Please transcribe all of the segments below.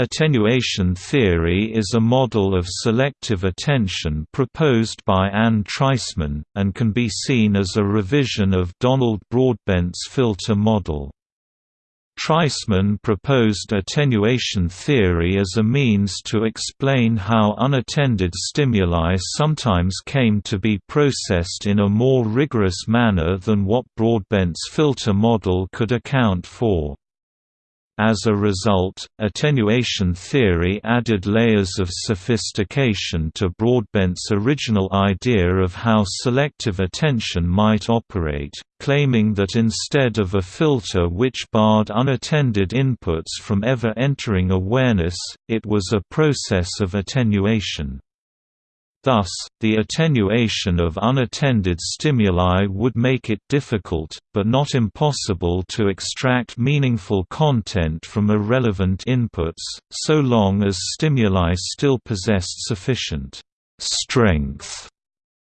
Attenuation theory is a model of selective attention proposed by Anne Treisman, and can be seen as a revision of Donald Broadbent's filter model. Treisman proposed attenuation theory as a means to explain how unattended stimuli sometimes came to be processed in a more rigorous manner than what Broadbent's filter model could account for. As a result, attenuation theory added layers of sophistication to Broadbent's original idea of how selective attention might operate, claiming that instead of a filter which barred unattended inputs from ever entering awareness, it was a process of attenuation. Thus, the attenuation of unattended stimuli would make it difficult, but not impossible to extract meaningful content from irrelevant inputs, so long as stimuli still possessed sufficient strength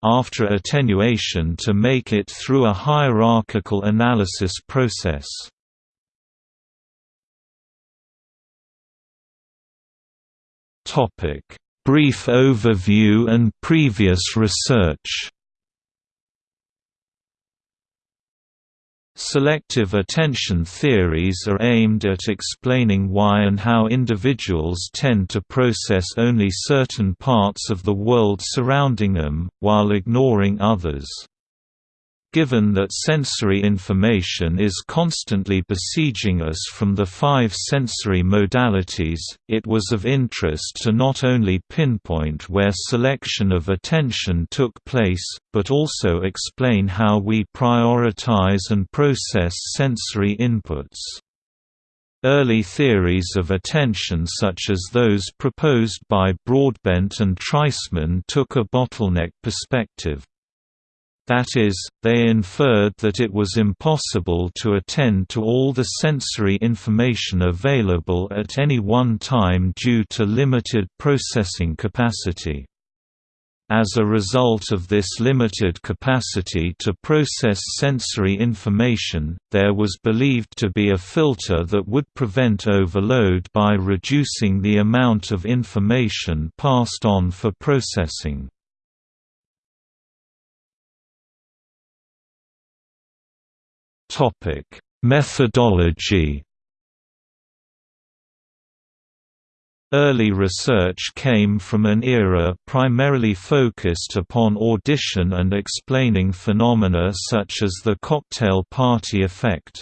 after attenuation to make it through a hierarchical analysis process. Topic Brief overview and previous research Selective attention theories are aimed at explaining why and how individuals tend to process only certain parts of the world surrounding them, while ignoring others. Given that sensory information is constantly besieging us from the five sensory modalities, it was of interest to not only pinpoint where selection of attention took place, but also explain how we prioritize and process sensory inputs. Early theories of attention such as those proposed by Broadbent and Treisman took a bottleneck perspective. That is, they inferred that it was impossible to attend to all the sensory information available at any one time due to limited processing capacity. As a result of this limited capacity to process sensory information, there was believed to be a filter that would prevent overload by reducing the amount of information passed on for processing. Topic: Methodology. Early research came from an era primarily focused upon audition and explaining phenomena such as the cocktail party effect.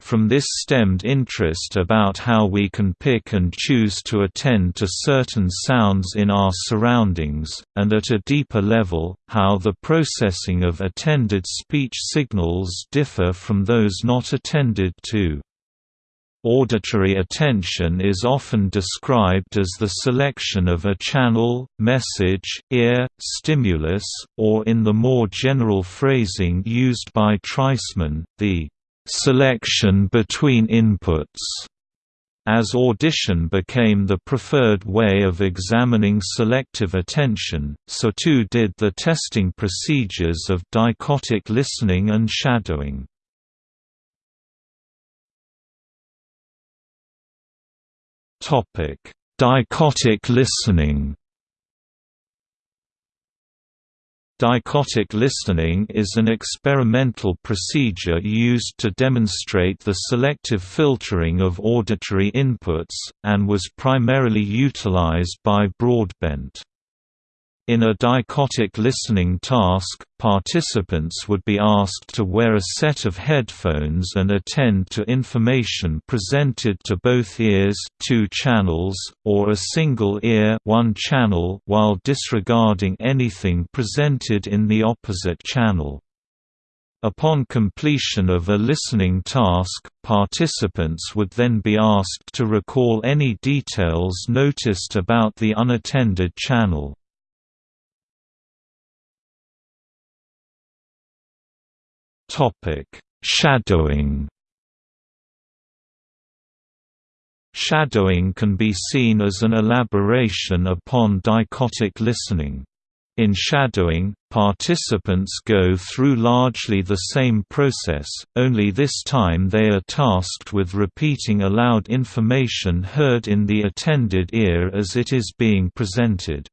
From this stemmed interest about how we can pick and choose to attend to certain sounds in our surroundings, and at a deeper level, how the processing of attended speech signals differ from those not attended to. Auditory attention is often described as the selection of a channel, message, ear, stimulus, or in the more general phrasing used by Treisman, the selection between inputs. As audition became the preferred way of examining selective attention, so too did the testing procedures of dichotic listening and shadowing. Dichotic listening Dichotic listening is an experimental procedure used to demonstrate the selective filtering of auditory inputs, and was primarily utilized by Broadbent. In a dichotic listening task, participants would be asked to wear a set of headphones and attend to information presented to both ears two channels, or a single ear one channel while disregarding anything presented in the opposite channel. Upon completion of a listening task, participants would then be asked to recall any details noticed about the unattended channel. Shadowing. Shadowing can be seen as an elaboration upon dichotic listening. In shadowing, participants go through largely the same process, only this time they are tasked with repeating aloud information heard in the attended ear as it is being presented.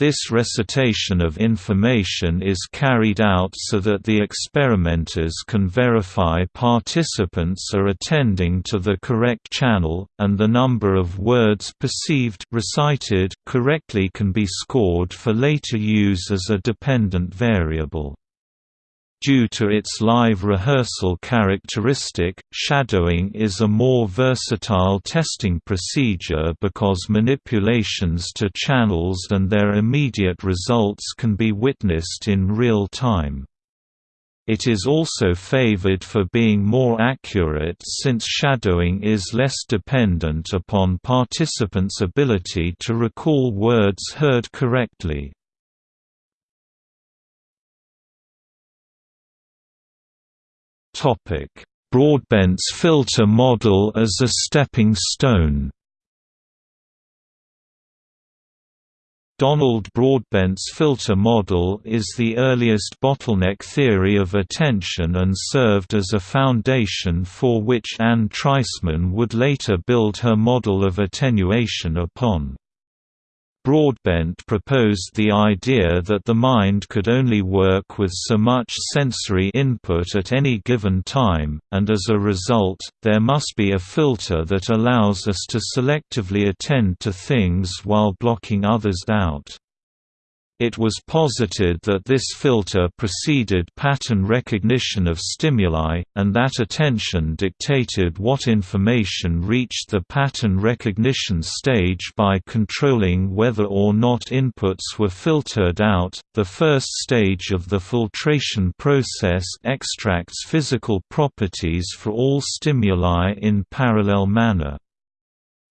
This recitation of information is carried out so that the experimenters can verify participants are attending to the correct channel, and the number of words perceived recited correctly can be scored for later use as a dependent variable. Due to its live rehearsal characteristic, shadowing is a more versatile testing procedure because manipulations to channels and their immediate results can be witnessed in real time. It is also favored for being more accurate since shadowing is less dependent upon participants' ability to recall words heard correctly. Broadbent's filter model as a stepping stone Donald Broadbent's filter model is the earliest bottleneck theory of attention and served as a foundation for which Anne Treisman would later build her model of attenuation upon. Broadbent proposed the idea that the mind could only work with so much sensory input at any given time, and as a result, there must be a filter that allows us to selectively attend to things while blocking others out. It was posited that this filter preceded pattern recognition of stimuli, and that attention dictated what information reached the pattern recognition stage by controlling whether or not inputs were filtered out. The first stage of the filtration process extracts physical properties for all stimuli in parallel manner.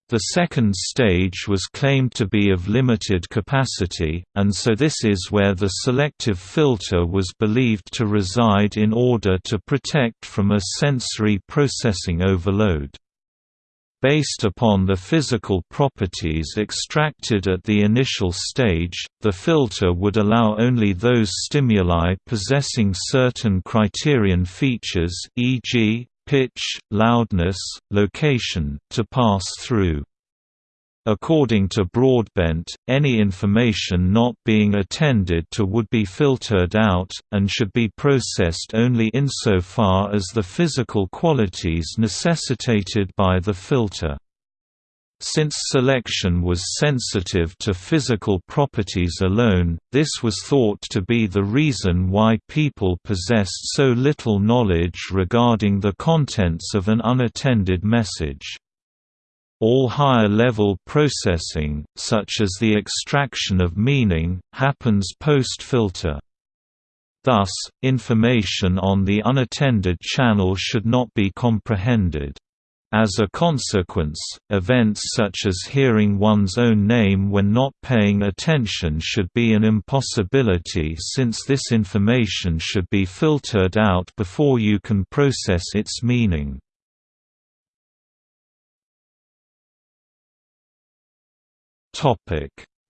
The second stage was claimed to be of limited capacity, and so this is where the selective filter was believed to reside in order to protect from a sensory processing overload. Based upon the physical properties extracted at the initial stage, the filter would allow only those stimuli possessing certain criterion features e.g., pitch, loudness, location, to pass through. According to Broadbent, any information not being attended to would be filtered out, and should be processed only insofar as the physical qualities necessitated by the filter. Since selection was sensitive to physical properties alone, this was thought to be the reason why people possessed so little knowledge regarding the contents of an unattended message. All higher-level processing, such as the extraction of meaning, happens post-filter. Thus, information on the unattended channel should not be comprehended. As a consequence, events such as hearing one's own name when not paying attention should be an impossibility since this information should be filtered out before you can process its meaning.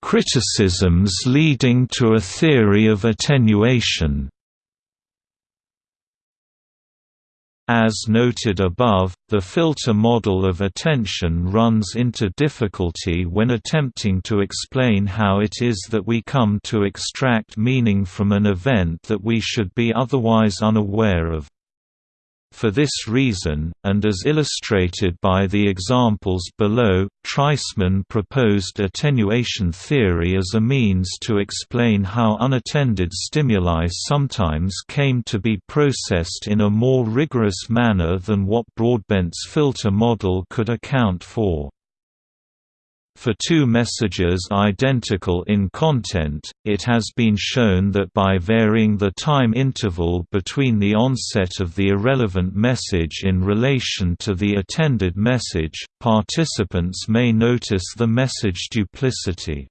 Criticisms leading to a theory of attenuation As noted above, the filter model of attention runs into difficulty when attempting to explain how it is that we come to extract meaning from an event that we should be otherwise unaware of. For this reason, and as illustrated by the examples below, Treisman proposed attenuation theory as a means to explain how unattended stimuli sometimes came to be processed in a more rigorous manner than what Broadbent's filter model could account for. For two messages identical in content, it has been shown that by varying the time interval between the onset of the irrelevant message in relation to the attended message, participants may notice the message duplicity.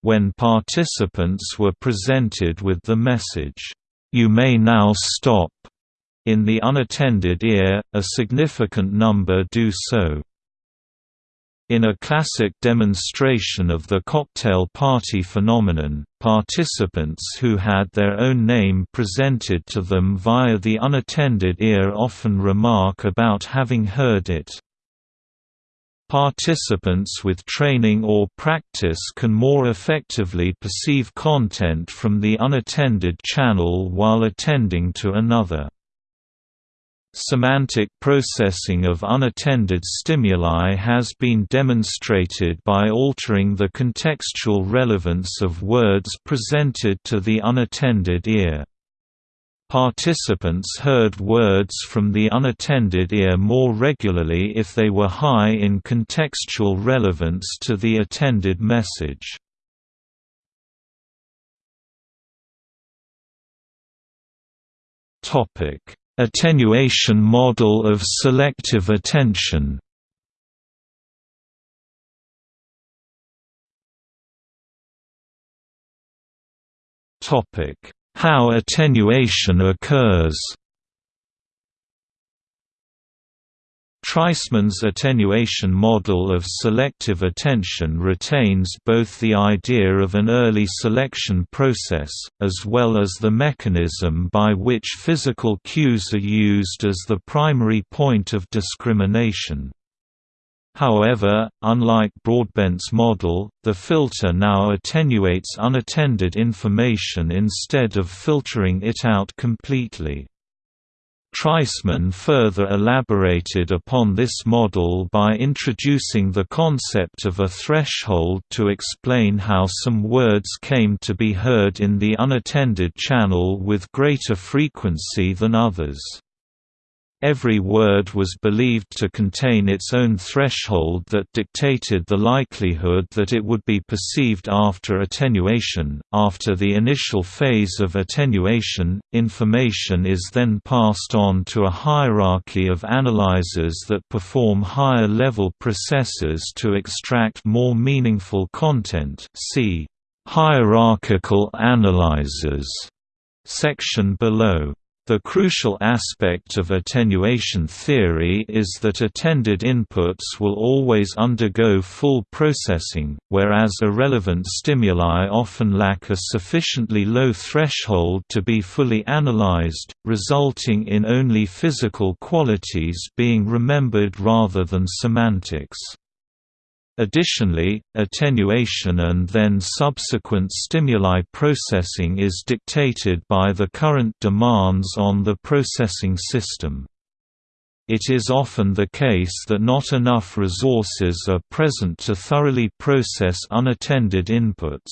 When participants were presented with the message, "'You may now stop' in the unattended ear, a significant number do so. In a classic demonstration of the cocktail party phenomenon, participants who had their own name presented to them via the unattended ear often remark about having heard it. Participants with training or practice can more effectively perceive content from the unattended channel while attending to another. Semantic processing of unattended stimuli has been demonstrated by altering the contextual relevance of words presented to the unattended ear. Participants heard words from the unattended ear more regularly if they were high in contextual relevance to the attended message. Topic Attenuation model of selective attention. How attenuation occurs Treisman's attenuation model of selective attention retains both the idea of an early selection process, as well as the mechanism by which physical cues are used as the primary point of discrimination. However, unlike Broadbent's model, the filter now attenuates unattended information instead of filtering it out completely. Treisman further elaborated upon this model by introducing the concept of a threshold to explain how some words came to be heard in the unattended channel with greater frequency than others. Every word was believed to contain its own threshold that dictated the likelihood that it would be perceived after attenuation. After the initial phase of attenuation, information is then passed on to a hierarchy of analyzers that perform higher level processes to extract more meaningful content. See hierarchical analyzers section below. The crucial aspect of attenuation theory is that attended inputs will always undergo full processing, whereas irrelevant stimuli often lack a sufficiently low threshold to be fully analyzed, resulting in only physical qualities being remembered rather than semantics. Additionally, attenuation and then subsequent stimuli processing is dictated by the current demands on the processing system. It is often the case that not enough resources are present to thoroughly process unattended inputs.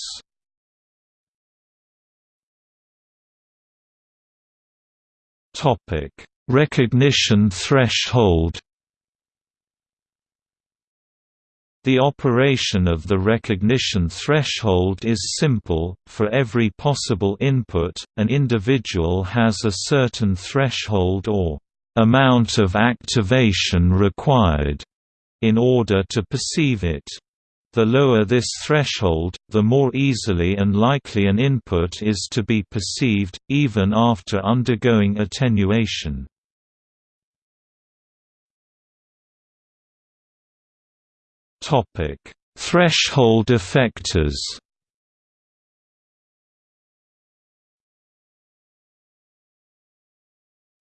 Recognition threshold The operation of the recognition threshold is simple, for every possible input, an individual has a certain threshold or amount of activation required in order to perceive it. The lower this threshold, the more easily and likely an input is to be perceived, even after undergoing attenuation. Threshold effectors.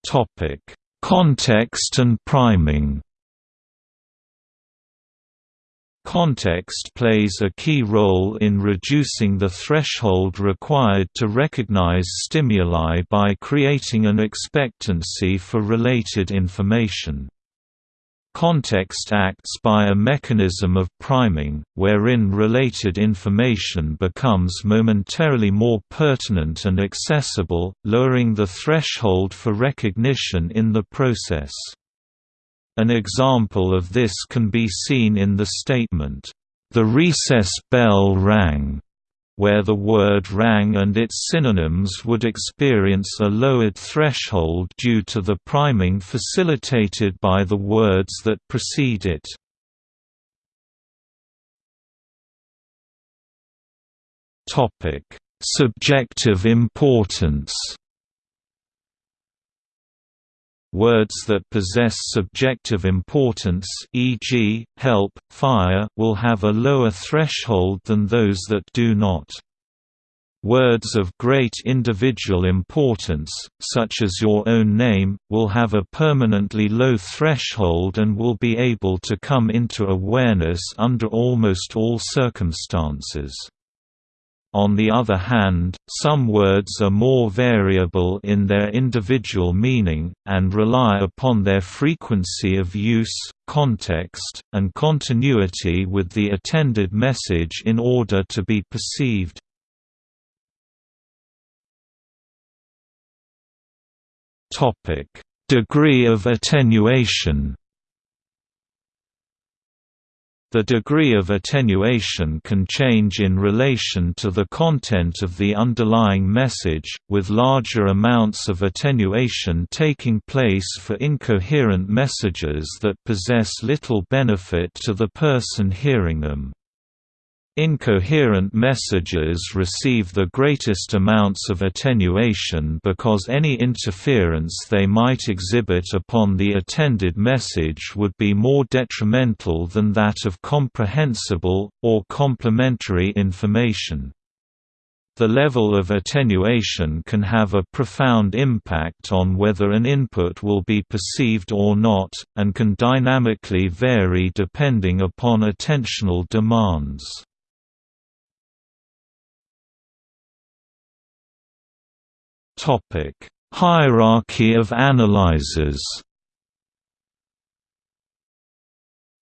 Topic: Context and priming. Context plays a key role in reducing the threshold required to recognize stimuli by creating an expectancy for related information. Context acts by a mechanism of priming, wherein related information becomes momentarily more pertinent and accessible, lowering the threshold for recognition in the process. An example of this can be seen in the statement, "...the recess bell rang." Where the word rang and its synonyms would experience a lowered threshold due to the priming facilitated by the words that precede it. Subjective importance Words that possess subjective importance e.g., help, fire will have a lower threshold than those that do not. Words of great individual importance, such as your own name, will have a permanently low threshold and will be able to come into awareness under almost all circumstances. On the other hand, some words are more variable in their individual meaning, and rely upon their frequency of use, context, and continuity with the attended message in order to be perceived. Degree of attenuation the degree of attenuation can change in relation to the content of the underlying message, with larger amounts of attenuation taking place for incoherent messages that possess little benefit to the person hearing them. Incoherent messages receive the greatest amounts of attenuation because any interference they might exhibit upon the attended message would be more detrimental than that of comprehensible, or complementary information. The level of attenuation can have a profound impact on whether an input will be perceived or not, and can dynamically vary depending upon attentional demands. Topic: Hierarchy of analyzers.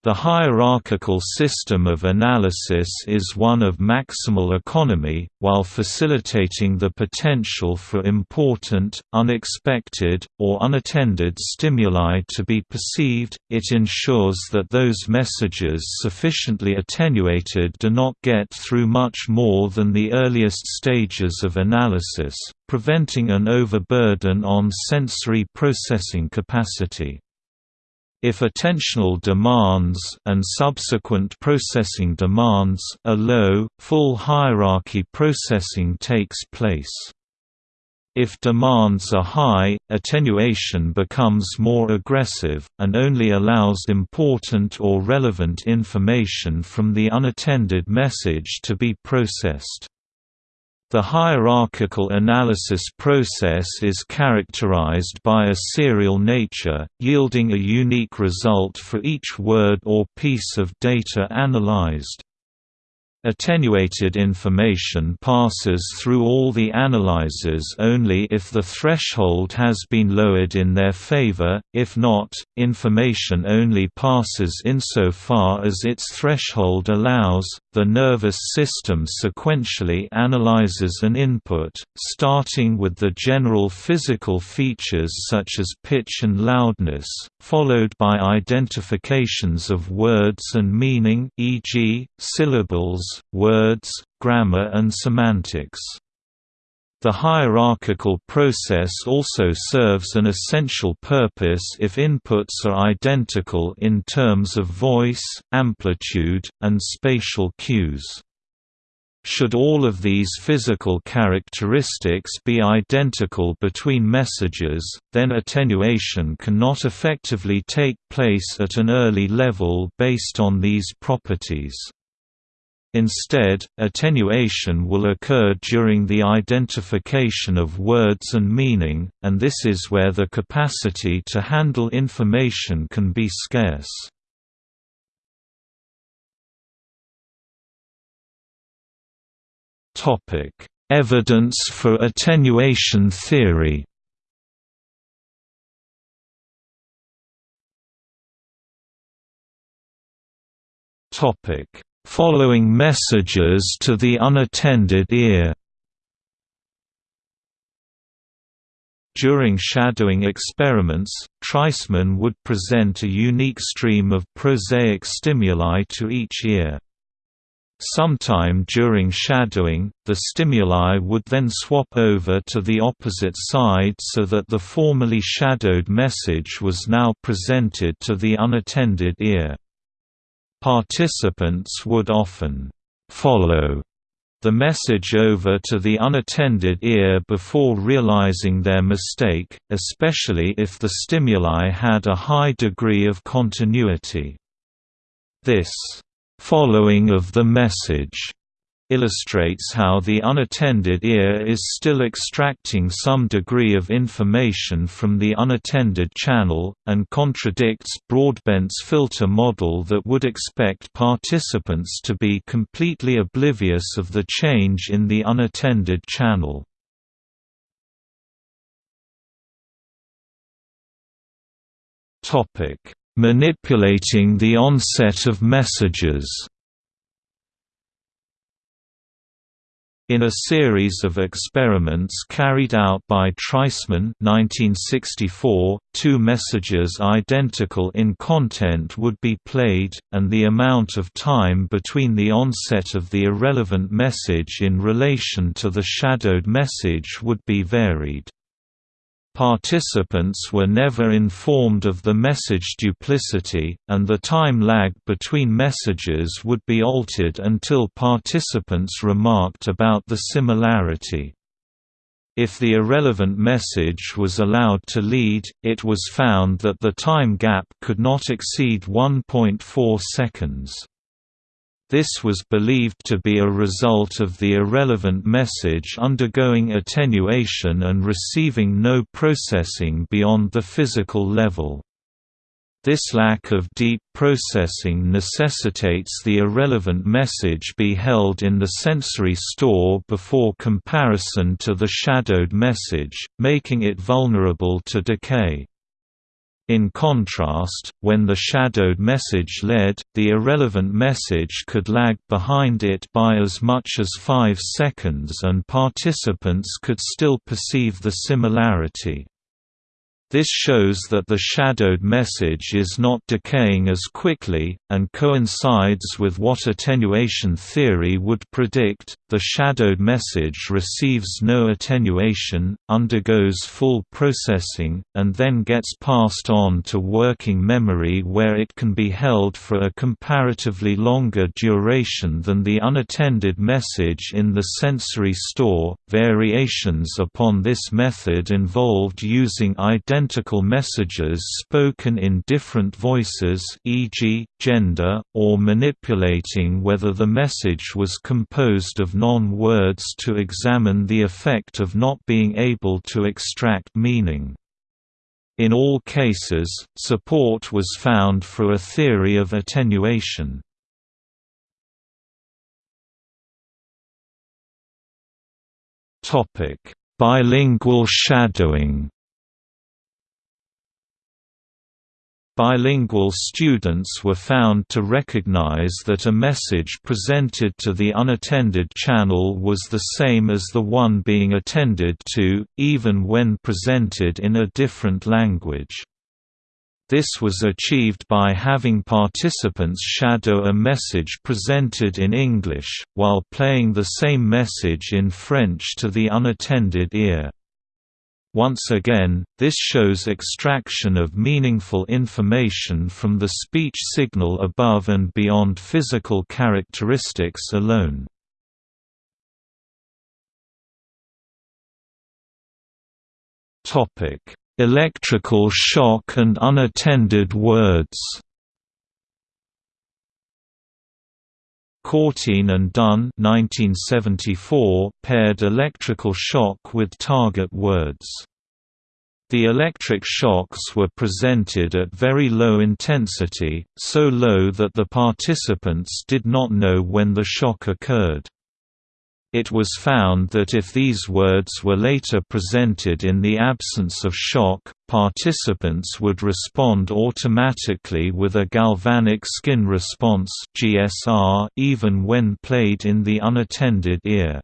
The hierarchical system of analysis is one of maximal economy, while facilitating the potential for important, unexpected, or unattended stimuli to be perceived, it ensures that those messages sufficiently attenuated do not get through much more than the earliest stages of analysis, preventing an overburden on sensory processing capacity. If attentional demands and subsequent processing demands are low, full hierarchy processing takes place. If demands are high, attenuation becomes more aggressive, and only allows important or relevant information from the unattended message to be processed. The hierarchical analysis process is characterized by a serial nature, yielding a unique result for each word or piece of data analyzed. Attenuated information passes through all the analyzers only if the threshold has been lowered in their favor, if not, information only passes insofar as its threshold allows. The nervous system sequentially analyzes an input, starting with the general physical features such as pitch and loudness, followed by identifications of words and meaning e.g., syllables, words, grammar and semantics. The hierarchical process also serves an essential purpose if inputs are identical in terms of voice, amplitude, and spatial cues. Should all of these physical characteristics be identical between messages, then attenuation cannot effectively take place at an early level based on these properties. Instead, attenuation will occur during the identification of words and meaning, and this is where the capacity to handle information can be scarce. Evidence for attenuation theory Topic following messages to the unattended ear. During shadowing experiments, Treisman would present a unique stream of prosaic stimuli to each ear. Sometime during shadowing, the stimuli would then swap over to the opposite side so that the formerly shadowed message was now presented to the unattended ear. Participants would often follow the message over to the unattended ear before realizing their mistake, especially if the stimuli had a high degree of continuity. This following of the message illustrates how the unattended ear is still extracting some degree of information from the unattended channel, and contradicts Broadbent's filter model that would expect participants to be completely oblivious of the change in the unattended channel. Manipulating the onset of messages In a series of experiments carried out by Treisman 1964, two messages identical in content would be played, and the amount of time between the onset of the irrelevant message in relation to the shadowed message would be varied. Participants were never informed of the message duplicity, and the time lag between messages would be altered until participants remarked about the similarity. If the irrelevant message was allowed to lead, it was found that the time gap could not exceed 1.4 seconds. This was believed to be a result of the irrelevant message undergoing attenuation and receiving no processing beyond the physical level. This lack of deep processing necessitates the irrelevant message be held in the sensory store before comparison to the shadowed message, making it vulnerable to decay. In contrast, when the shadowed message led, the irrelevant message could lag behind it by as much as 5 seconds and participants could still perceive the similarity. This shows that the shadowed message is not decaying as quickly, and coincides with what attenuation theory would predict. The shadowed message receives no attenuation, undergoes full processing, and then gets passed on to working memory where it can be held for a comparatively longer duration than the unattended message in the sensory store. Variations upon this method involved using identical messages spoken in different voices e.g., gender, or manipulating whether the message was composed of non-words to examine the effect of not being able to extract meaning. In all cases, support was found for a theory of attenuation. Bilingual shadowing Bilingual students were found to recognize that a message presented to the unattended channel was the same as the one being attended to, even when presented in a different language. This was achieved by having participants shadow a message presented in English, while playing the same message in French to the unattended ear. Once again, this shows extraction of meaningful information from the speech signal above and beyond physical characteristics alone. Electrical shock and unattended words Corteen and Dunn 1974 paired electrical shock with target words. The electric shocks were presented at very low intensity, so low that the participants did not know when the shock occurred. It was found that if these words were later presented in the absence of shock, participants would respond automatically with a galvanic skin response (GSR) even when played in the unattended ear.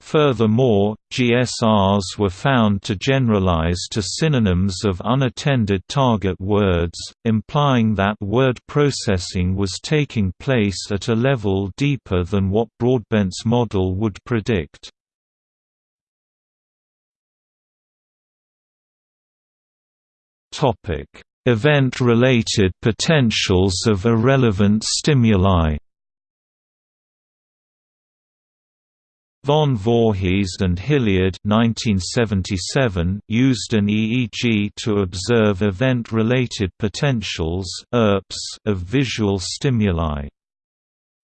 Furthermore, GSRs were found to generalize to synonyms of unattended target words, implying that word processing was taking place at a level deeper than what Broadbent's model would predict. Event-related potentials of irrelevant stimuli Van Voorhis and Hillyard 1977 used an EEG to observe event-related potentials of visual stimuli.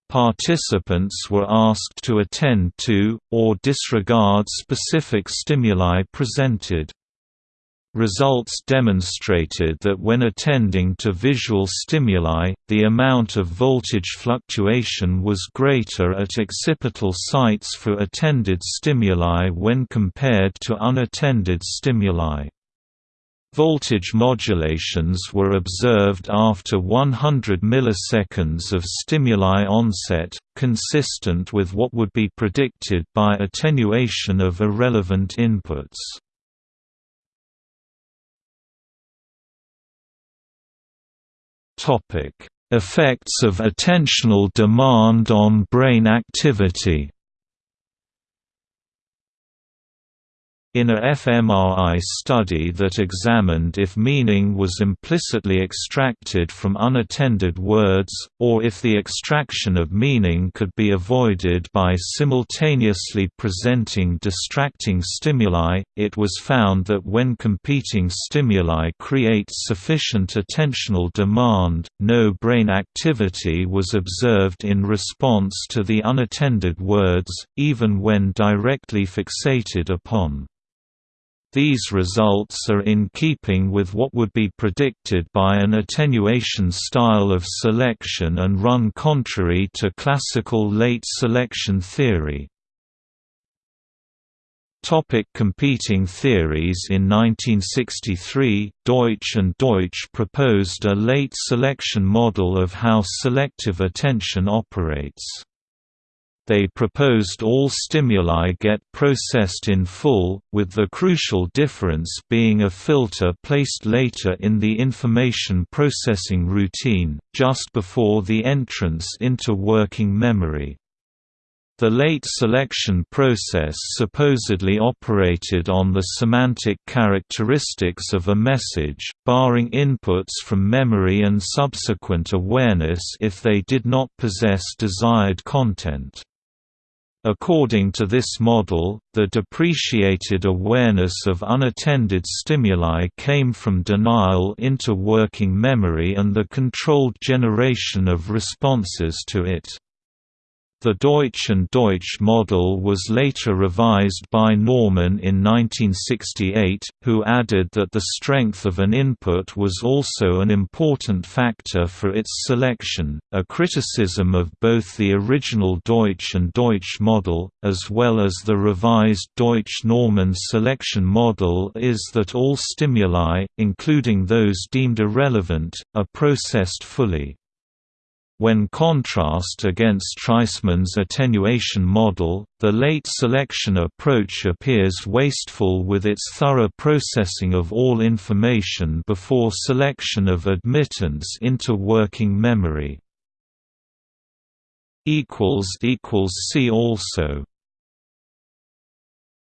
Participants were asked to attend to, or disregard specific stimuli presented. Results demonstrated that when attending to visual stimuli, the amount of voltage fluctuation was greater at occipital sites for attended stimuli when compared to unattended stimuli. Voltage modulations were observed after 100 milliseconds of stimuli onset, consistent with what would be predicted by attenuation of irrelevant inputs. Topic: Effects of attentional demand on brain activity In a fMRI study that examined if meaning was implicitly extracted from unattended words, or if the extraction of meaning could be avoided by simultaneously presenting distracting stimuli, it was found that when competing stimuli create sufficient attentional demand, no brain activity was observed in response to the unattended words, even when directly fixated upon. These results are in keeping with what would be predicted by an attenuation style of selection and run contrary to classical late selection theory. Topic competing theories In 1963, Deutsch and Deutsch proposed a late selection model of how selective attention operates. They proposed all stimuli get processed in full, with the crucial difference being a filter placed later in the information processing routine, just before the entrance into working memory. The late selection process supposedly operated on the semantic characteristics of a message, barring inputs from memory and subsequent awareness if they did not possess desired content. According to this model, the depreciated awareness of unattended stimuli came from denial into working memory and the controlled generation of responses to it. The Deutsch and Deutsch model was later revised by Norman in 1968, who added that the strength of an input was also an important factor for its selection. A criticism of both the original Deutsch and Deutsch model, as well as the revised Deutsch Norman selection model, is that all stimuli, including those deemed irrelevant, are processed fully. When contrast against Treisman's attenuation model, the late selection approach appears wasteful with its thorough processing of all information before selection of admittance into working memory. See also